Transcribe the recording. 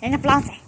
人家不让宰。